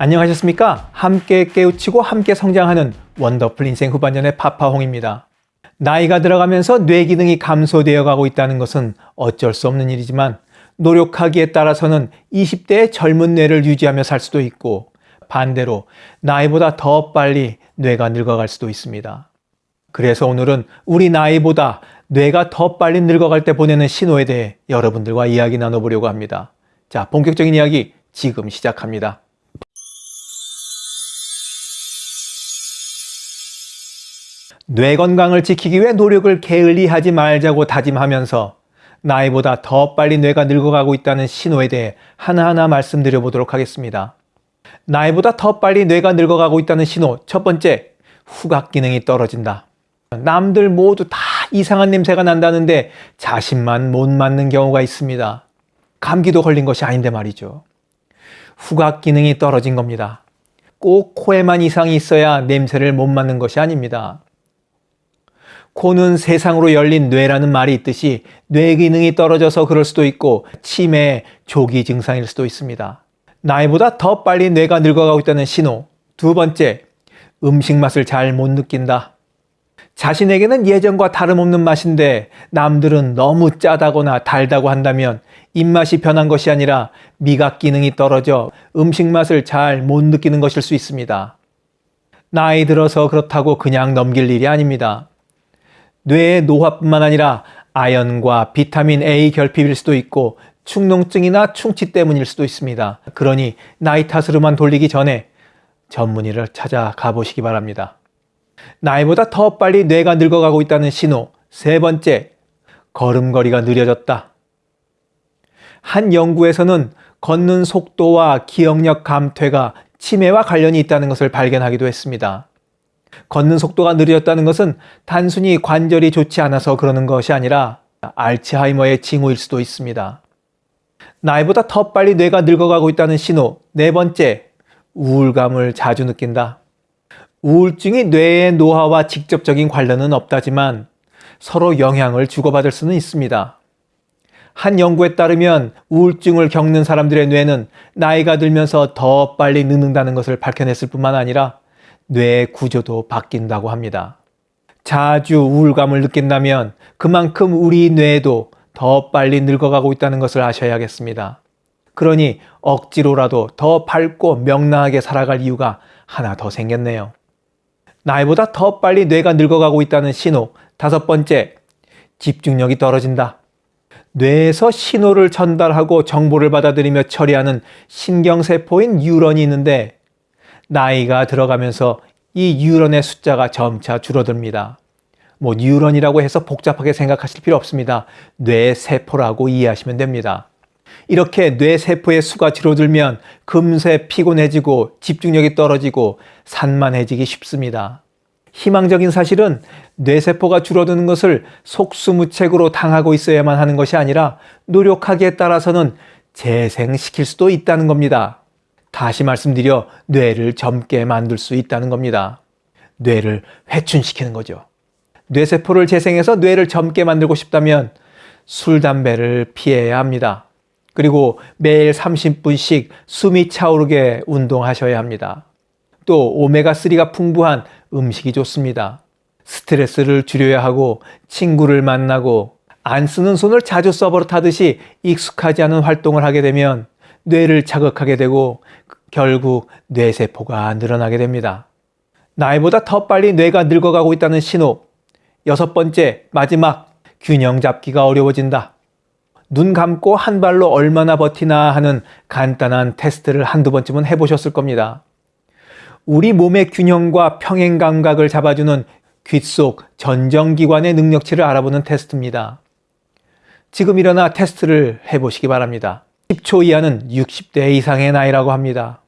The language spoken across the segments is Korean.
안녕하셨습니까? 함께 깨우치고 함께 성장하는 원더풀 인생 후반전의 파파홍입니다. 나이가 들어가면서 뇌 기능이 감소되어 가고 있다는 것은 어쩔 수 없는 일이지만 노력하기에 따라서는 20대의 젊은 뇌를 유지하며 살 수도 있고 반대로 나이보다 더 빨리 뇌가 늙어갈 수도 있습니다. 그래서 오늘은 우리 나이보다 뇌가 더 빨리 늙어갈 때 보내는 신호에 대해 여러분들과 이야기 나눠보려고 합니다. 자, 본격적인 이야기 지금 시작합니다. 뇌 건강을 지키기 위해 노력을 게을리 하지 말자고 다짐하면서 나이보다 더 빨리 뇌가 늙어가고 있다는 신호에 대해 하나하나 말씀드려 보도록 하겠습니다. 나이보다 더 빨리 뇌가 늙어가고 있다는 신호 첫 번째, 후각 기능이 떨어진다. 남들 모두 다 이상한 냄새가 난다는데 자신만 못 맡는 경우가 있습니다. 감기도 걸린 것이 아닌데 말이죠. 후각 기능이 떨어진 겁니다. 꼭 코에만 이상이 있어야 냄새를 못 맡는 것이 아닙니다. 코는 세상으로 열린 뇌라는 말이 있듯이 뇌 기능이 떨어져서 그럴 수도 있고 치매, 조기 증상일 수도 있습니다. 나이보다 더 빨리 뇌가 늙어가고 있다는 신호. 두 번째, 음식 맛을 잘 못 느낀다. 자신에게는 예전과 다름없는 맛인데 남들은 너무 짜다거나 달다고 한다면 입맛이 변한 것이 아니라 미각 기능이 떨어져 음식 맛을 잘 못 느끼는 것일 수 있습니다. 나이 들어서 그렇다고 그냥 넘길 일이 아닙니다. 뇌의 노화뿐만 아니라 아연과 비타민 A 결핍일 수도 있고 축농증이나 충치 때문일 수도 있습니다. 그러니 나이 탓으로만 돌리기 전에 전문의를 찾아가 보시기 바랍니다. 나이보다 더 빨리 뇌가 늙어가고 있다는 신호. 세 번째, 걸음걸이가 느려졌다. 한 연구에서는 걷는 속도와 기억력 감퇴가 치매와 관련이 있다는 것을 발견하기도 했습니다. 걷는 속도가 느려졌다는 것은 단순히 관절이 좋지 않아서 그러는 것이 아니라 알츠하이머의 징후일 수도 있습니다. 나이보다 더 빨리 뇌가 늙어가고 있다는 신호. 네 번째, 우울감을 자주 느낀다. 우울증이 뇌의 노화와 직접적인 관련은 없다지만 서로 영향을 주고받을 수는 있습니다. 한 연구에 따르면 우울증을 겪는 사람들의 뇌는 나이가 들면서 더 빨리 늙는다는 것을 밝혀냈을 뿐만 아니라 뇌 구조도 바뀐다고 합니다. 자주 우울감을 느낀다면 그만큼 우리 뇌도 더 빨리 늙어가고 있다는 것을 아셔야겠습니다. 그러니 억지로라도 더 밝고 명랑하게 살아갈 이유가 하나 더 생겼네요. 나이보다 더 빨리 뇌가 늙어가고 있다는 신호. 다섯 번째, 집중력이 떨어진다. 뇌에서 신호를 전달하고 정보를 받아들이며 처리하는 신경세포인 뉴런이 있는데 나이가 들어가면서 이 뉴런의 숫자가 점차 줄어듭니다. 뭐 뉴런이라고 해서 복잡하게 생각하실 필요 없습니다. 뇌세포라고 이해하시면 됩니다. 이렇게 뇌세포의 수가 줄어들면 금세 피곤해지고 집중력이 떨어지고 산만해지기 쉽습니다. 희망적인 사실은 뇌세포가 줄어드는 것을 속수무책으로 당하고 있어야만 하는 것이 아니라 노력하기에 따라서는 재생시킬 수도 있다는 겁니다. 다시 말씀드려 뇌를 젊게 만들 수 있다는 겁니다. 뇌를 회춘시키는 거죠. 뇌세포를 재생해서 뇌를 젊게 만들고 싶다면 술, 담배를 피해야 합니다. 그리고 매일 30분씩 숨이 차오르게 운동하셔야 합니다. 또 오메가3가 풍부한 음식이 좋습니다. 스트레스를 줄여야 하고 친구를 만나고 안 쓰는 손을 자주 써버릇하듯이 익숙하지 않은 활동을 하게 되면 뇌를 자극하게 되고 결국 뇌세포가 늘어나게 됩니다. 나이보다 더 빨리 뇌가 늙어가고 있다는 신호. 여섯 번째, 마지막, 균형 잡기가 어려워진다. 눈 감고 한 발로 얼마나 버티나 하는 간단한 테스트를 한두 번쯤은 해보셨을 겁니다. 우리 몸의 균형과 평행 감각을 잡아주는 귓속 전정기관의 능력치를 알아보는 테스트입니다. 지금 일어나 테스트를 해보시기 바랍니다. 10초 이하는 60대 이상의 나이라고 합니다.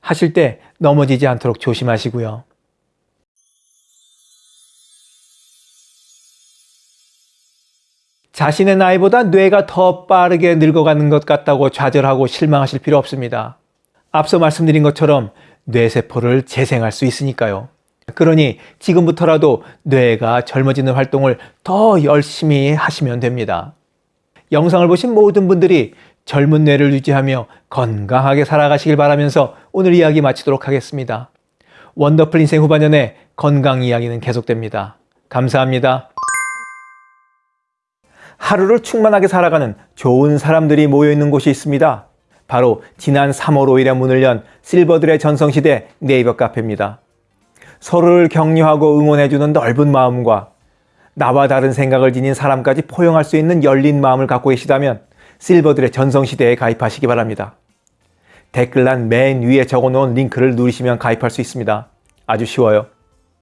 하실 때 넘어지지 않도록 조심하시고요. 자신의 나이보다 뇌가 더 빠르게 늙어가는 것 같다고 좌절하고 실망하실 필요 없습니다. 앞서 말씀드린 것처럼 뇌세포를 재생할 수 있으니까요. 그러니 지금부터라도 뇌가 젊어지는 활동을 더 열심히 하시면 됩니다. 영상을 보신 모든 분들이 젊은 뇌를 유지하며 건강하게 살아가시길 바라면서 오늘 이야기 마치도록 하겠습니다. 원더풀 인생 후반년에 건강 이야기는 계속됩니다. 감사합니다. 하루를 충만하게 살아가는 좋은 사람들이 모여있는 곳이 있습니다. 바로 지난 3월 5일에 문을 연 실버들의 전성시대 네이버 카페입니다. 서로를 격려하고 응원해주는 넓은 마음과 나와 다른 생각을 지닌 사람까지 포용할 수 있는 열린 마음을 갖고 계시다면 실버들의 전성시대에 가입하시기 바랍니다. 댓글란 맨 위에 적어놓은 링크를 누르시면 가입할 수 있습니다. 아주 쉬워요.